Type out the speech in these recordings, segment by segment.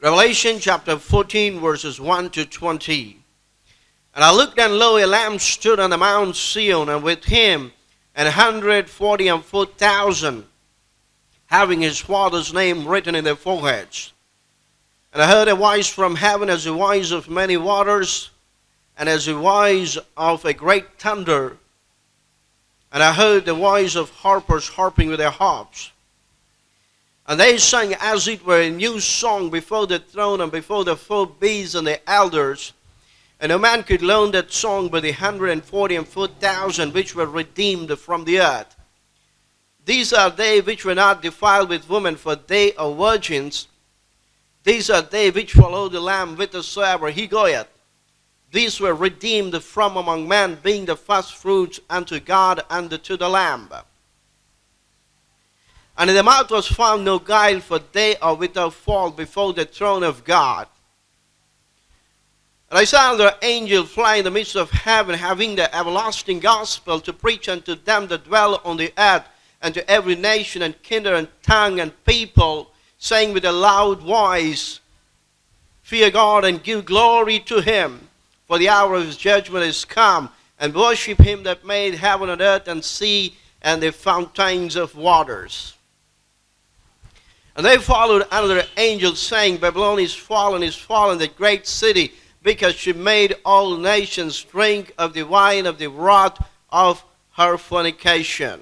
Revelation chapter 14, verses 1 to 20. And I looked, and lo, a lamb stood on the Mount Zion, and with him an hundred forty and four thousand, having his father's name written in their foreheads. And I heard a voice from heaven as a voice of many waters, and as a voice of a great thunder. And I heard the voice of harpers harping with their harps. And they sang as it were a new song before the throne and before the four beasts and the elders. And no man could learn that song but the hundred and forty and four thousand which were redeemed from the earth. These are they which were not defiled with women, for they are virgins. These are they which follow the Lamb whithersoever he goeth. These were redeemed from among men, being the first fruits unto God and to the Lamb. And in the mouth was found no guile, for they are without fault before the throne of God. And I saw another angel fly in the midst of heaven, having the everlasting gospel to preach unto them that dwell on the earth, and to every nation and kindred and tongue and people, saying with a loud voice, Fear God and give glory to him, for the hour of his judgment is come, and worship him that made heaven and earth and sea and the fountains of waters. And they followed another angel, saying, Babylon is fallen, is fallen, the great city, because she made all nations drink of the wine of the wrath of her fornication.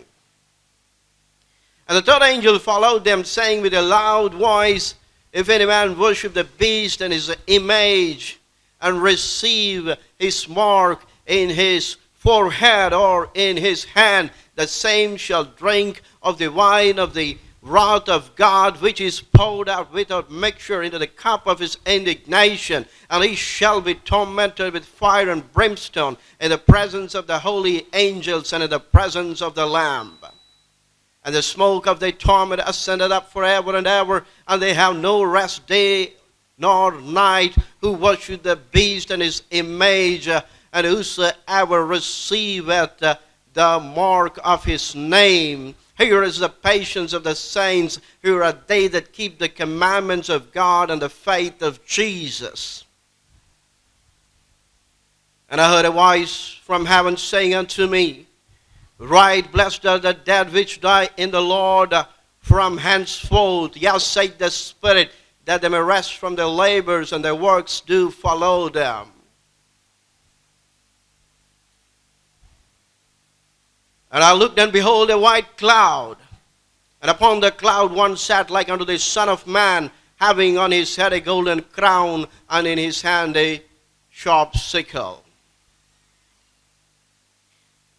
And the third angel followed them, saying with a loud voice, If any man worship the beast and his image, and receive his mark in his forehead or in his hand, the same shall drink of the wine of the wrath of God, which is poured out without mixture into the cup of his indignation, and he shall be tormented with fire and brimstone in the presence of the holy angels and in the presence of the Lamb. And the smoke of their torment ascended up forever and ever, and they have no rest day nor night, who worship the beast and his image, and whosoever receiveth the mark of his name here is the patience of the saints. Here are they that keep the commandments of God and the faith of Jesus. And I heard a voice from heaven saying unto me, Write, blessed are the dead which die in the Lord from henceforth. Yes, say the Spirit, that they may rest from their labors and their works do follow them. And I looked, and behold, a white cloud. And upon the cloud one sat like unto the Son of Man, having on his head a golden crown, and in his hand a sharp sickle.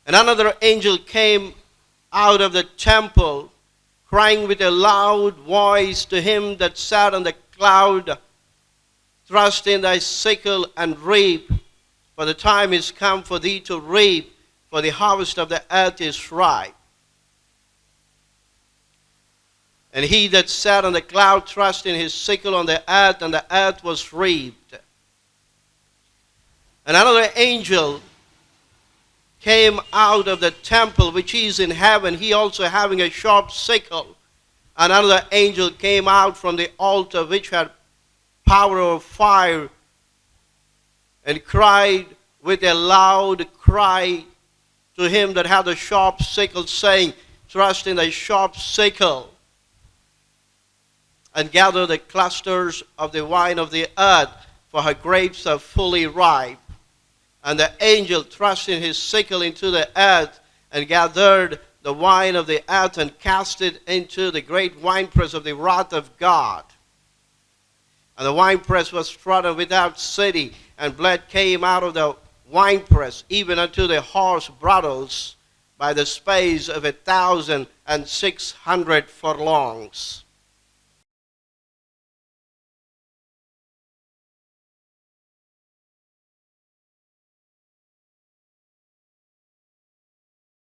And another angel came out of the temple, crying with a loud voice to him that sat on the cloud, Thrust in thy sickle and reap, for the time is come for thee to reap for the harvest of the earth is ripe. And he that sat on the cloud thrust in his sickle on the earth, and the earth was reaped. And another angel came out of the temple which is in heaven, he also having a sharp sickle. And another angel came out from the altar which had power of fire and cried with a loud cry to him that had a sharp sickle, saying, Thrust in a sharp sickle, and gather the clusters of the wine of the earth, for her grapes are fully ripe. And the angel thrust in his sickle into the earth, and gathered the wine of the earth, and cast it into the great winepress of the wrath of God. And the winepress was trodden without city, and blood came out of the winepress, even unto the horse bridles, by the space of a thousand and six hundred furlongs.